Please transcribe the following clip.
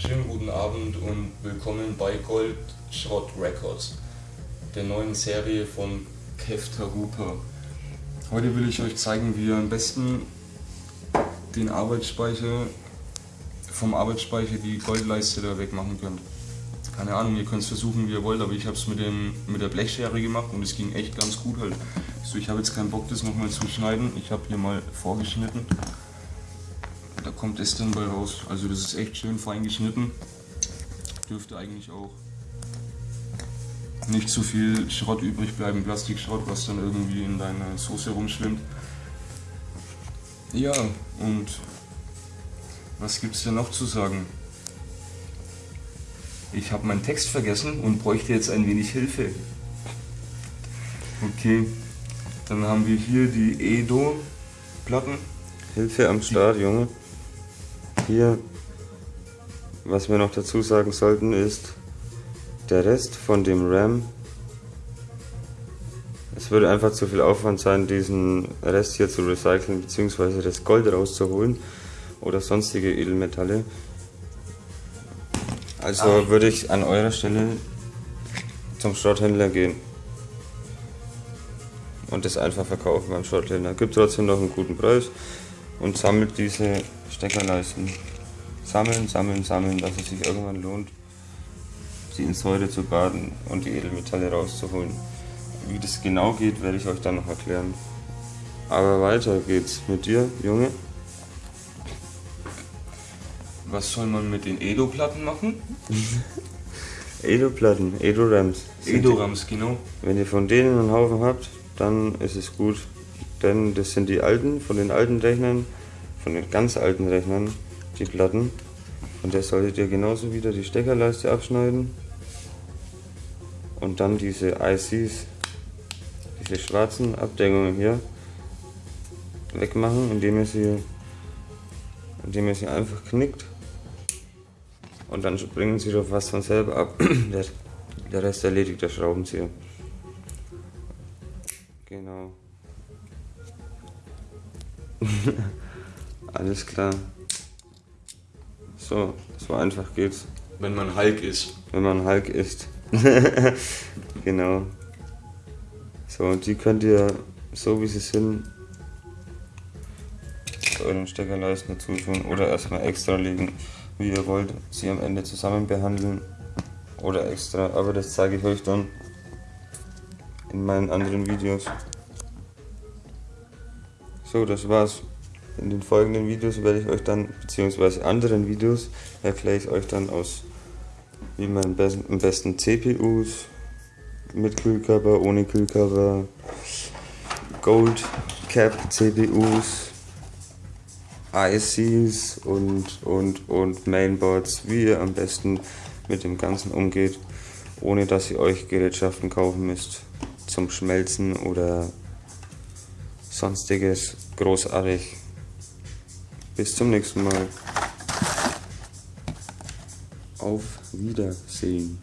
Schönen guten Abend und willkommen bei Gold Schrott Records, der neuen Serie von Kev Tarupa. Heute will ich euch zeigen, wie ihr am besten den Arbeitsspeicher vom Arbeitsspeicher die Goldleiste da wegmachen könnt. Keine Ahnung, ihr könnt es versuchen, wie ihr wollt, aber ich habe es mit, mit der Blechschere gemacht und es ging echt ganz gut halt. So, ich habe jetzt keinen Bock, das nochmal zu schneiden. Ich habe hier mal vorgeschnitten. Kommt es dann bei raus. Also das ist echt schön fein geschnitten. Dürfte eigentlich auch nicht zu viel Schrott übrig bleiben, Plastikschrott, was dann irgendwie in deiner Soße rumschwimmt. Ja, und was gibt es denn noch zu sagen? Ich habe meinen Text vergessen und bräuchte jetzt ein wenig Hilfe. Okay, dann haben wir hier die Edo-Platten. Hilfe am Start, Junge. Hier, was wir noch dazu sagen sollten, ist der Rest von dem RAM. Es würde einfach zu viel Aufwand sein, diesen Rest hier zu recyceln, beziehungsweise das Gold rauszuholen oder sonstige Edelmetalle. Also ah. würde ich an eurer Stelle zum Schrotthändler gehen und das einfach verkaufen beim Schrotthändler. Gibt trotzdem noch einen guten Preis und sammelt diese Steckerleisten. Sammeln, sammeln, sammeln, dass es sich irgendwann lohnt, sie in Säure zu baden und die Edelmetalle rauszuholen. Wie das genau geht, werde ich euch dann noch erklären. Aber weiter geht's mit dir, Junge. Was soll man mit den Edo-Platten machen? Edo-Platten, Edo-Rams. Edo-Rams, genau. Wenn ihr von denen einen Haufen habt, dann ist es gut. Denn das sind die alten, von den alten Rechnern, von den ganz alten Rechnern, die Platten. Und der solltet ihr genauso wieder die Steckerleiste abschneiden. Und dann diese ICs, diese schwarzen Abdeckungen hier, wegmachen, indem ihr sie, indem ihr sie einfach knickt und dann springen sie doch fast von selber ab. der, der Rest erledigt der Schraubenzieher. Genau. Alles klar. So, so einfach geht's. Wenn man Hulk ist. Wenn man Hulk ist. genau. So, und die könnt ihr, so wie sie sind, zu euren Steckerleisten dazu tun oder erstmal extra legen wie ihr wollt, sie am Ende zusammen behandeln oder extra, aber das zeige ich euch dann in meinen anderen Videos. So, das war's. In den folgenden Videos werde ich euch dann, beziehungsweise anderen Videos, erkläre ich euch dann aus, wie man am besten CPUs mit Kühlkörper, ohne Kühlkörper, Gold Cap CPUs, ICs und, und, und Mainboards, wie ihr am besten mit dem Ganzen umgeht, ohne dass ihr euch Gerätschaften kaufen müsst zum Schmelzen oder sonstiges großartig. Bis zum nächsten Mal. Auf Wiedersehen.